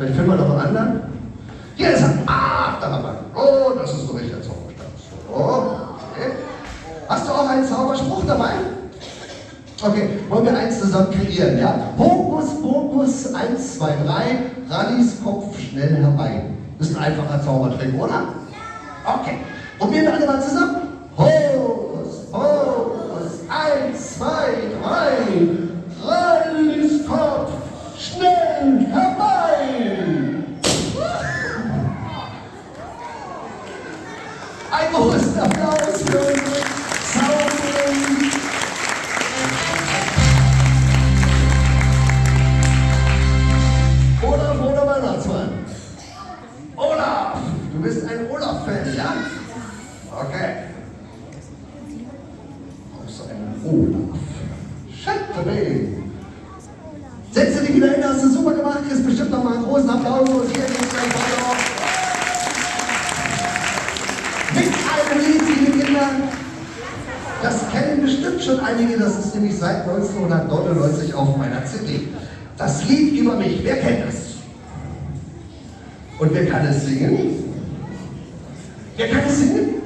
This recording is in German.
Vielleicht finden wir noch einen anderen. Hier ist er. Ah, da haben wir. Oh, das ist so richtig der Zauberstab. So, okay. Hast du auch einen Zauberspruch dabei? Okay, wollen wir eins zusammen kreieren, ja? Hokus, Pokus, 1, 2, 3, Rallys Kopf schnell herbei. Das ist ein einfacher Zaubertrick, oder? Okay. Probieren wir alle mal zusammen. Hokus, Pokus, 1, 2, 3, Rallys Kopf schnell herbei. Ein großen Applaus für unsere Zauberin. Olaf oder Weihnachtsmann? Olaf! Du bist ein Olaf-Fan, ja? Okay. Aus einem Olaf. Schätterling. Setze dich wieder hin, hast du super gemacht, kriegst bestimmt noch mal einen großen Applaus. Hier geht's Mit einem Lied, liebe Kinder. Das kennen bestimmt schon einige, das ist nämlich seit 1999 auf meiner CD. Das Lied über mich, wer kennt das? Und wer kann es singen? Wer kann es singen?